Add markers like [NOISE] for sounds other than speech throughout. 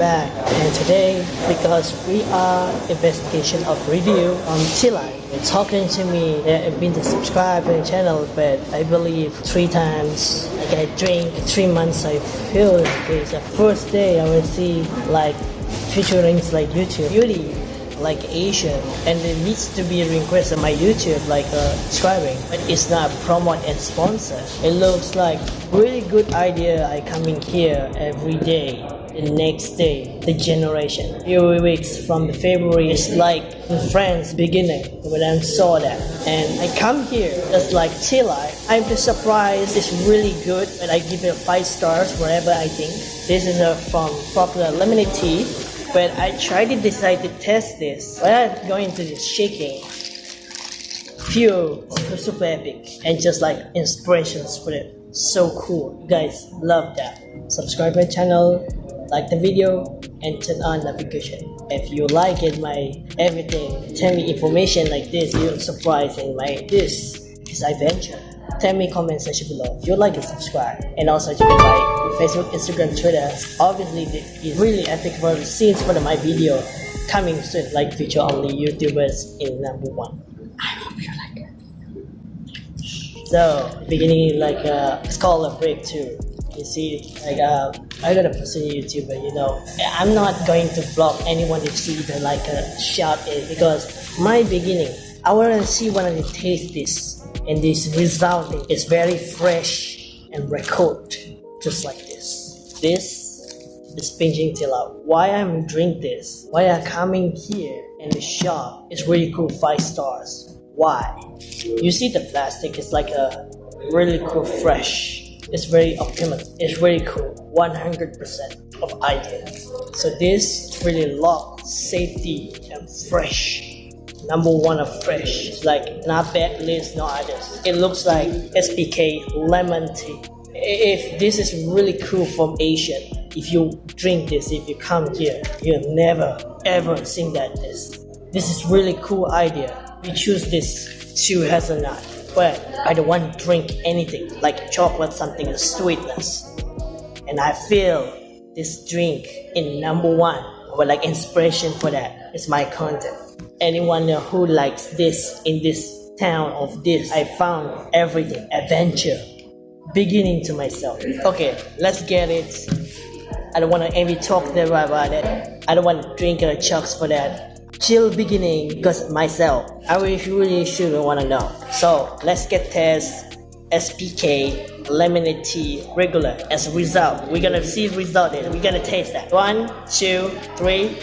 back. And today because we are investigation of review on Chile. Talking to me, they've been to subscribe to the channel but I believe three times I drink three months I feel this the first day I will see like featuring like YouTube. Beauty like Asian. And it needs to be requested on my YouTube like uh, subscribing. But it's not promote and sponsor. It looks like really good idea I coming here every day the next day the generation few weeks from the February is like France beginning when I saw that and I come here just like Chile I'm just surprised it's really good and I give it five stars wherever I think this is uh, from popular lemonade tea but I tried to decide to test this. When I go into this shaking, feel super, super epic and just like inspirations for it. So cool. You guys love that. Subscribe my channel, like the video, and turn on notification. If you like it, my everything, tell me information like this, you're surprised in my this. Is adventure tell me comment section below if you like and subscribe. And also check my facebook instagram twitter obviously it's really epic for scenes for my video coming soon like feature only youtubers in number one. I hope you like it. So beginning like uh it's called a breakthrough you see like uh i got a person youtuber you know i'm not going to block anyone to see the like a shout it eh, because my beginning i want to see when i taste this and this result is very fresh and record just like this. This is pinching till out why i'm drink this why i'm coming here and the shop is really cool five stars. Why? You see the plastic is like a really cool fresh it's very optimal it's very cool 100 percent of idea so this really lock safety and fresh number one of fresh. It's like not bad list, no others. It looks like SPK lemon tea. If this is really cool from Asian, if you drink this, if you come here, you'll never ever seen that this. This is really cool idea. We choose this two hazelnut, but I don't want to drink anything like chocolate, something sweetness. And I feel this drink in number one, or like inspiration for that. Is my content. Anyone who likes this in this town of this? I found everything. Adventure. Beginning to myself. Okay let's get it. I don't want to any talk there about it. I don't want to drink a chucks for that. Chill beginning because myself i really really should want to know. So let's get test spk lemonade tea regular as a result we're gonna see the result it we're gonna taste that one two three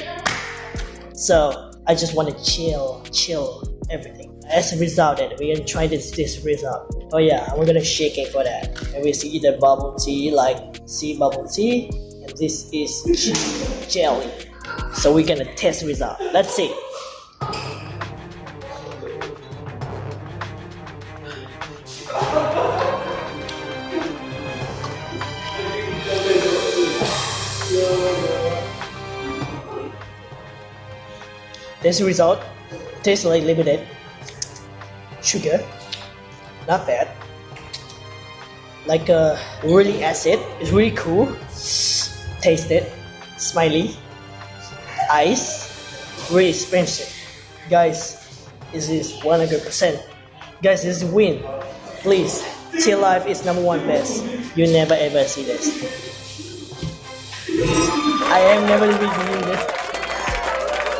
so I just want to chill, chill everything. As a result, we're gonna try this this result. Oh yeah, we're gonna shake it for that. And we see the bubble tea, like see bubble tea, and this is jelly. So we're gonna test result. Let's see. This result tastes like limited sugar, not bad. Like a really acid, it's really cool. Taste it, smiley, ice, really expensive. Guys, this is 100%. Guys, this is win. Please, Chill Life is number one best. You never ever see this. I am never reviewing this.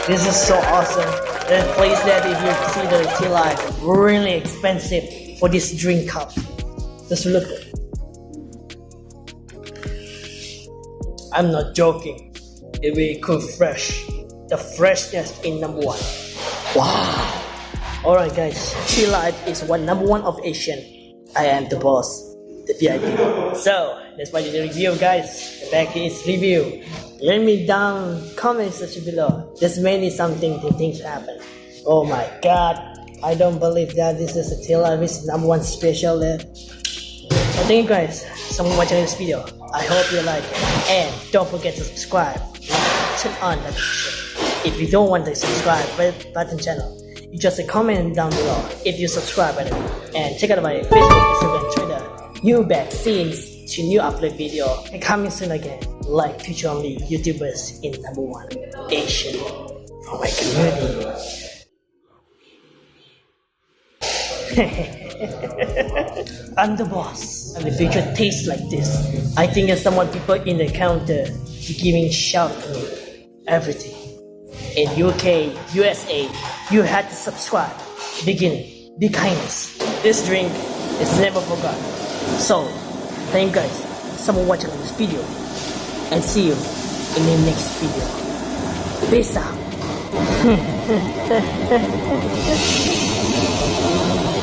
This is so awesome. The place that if you see the tea light, really expensive for this drink cup. Just look. I'm not joking. It will cool fresh. The freshness in number one. Wow. Alright guys, Tea Life is one number one of Asian. I am the boss, the VIP. So, that's why the review guys. The back is review. Let me down comment section below. There's many something things happen. Oh my god. I don't believe that this is a Taylor This number one special there. Well, thank you guys so much watching this video. I hope you like it. And don't forget to subscribe. Turn on the notification. If you don't want to subscribe button channel, you just comment down below if you subscribe and check out my Facebook, Instagram, Twitter. New back scenes to new upload video and coming soon again. Like future only YouTubers in number one Asian for oh my community. [LAUGHS] I'm the boss, and the future tastes like this. I think there's someone people in the counter giving shout to me everything. In UK, USA, you had to subscribe. Beginning, be kindness. This drink is never forgotten. So, thank you guys someone watching this video and see you in the next video. Peace out. [LAUGHS]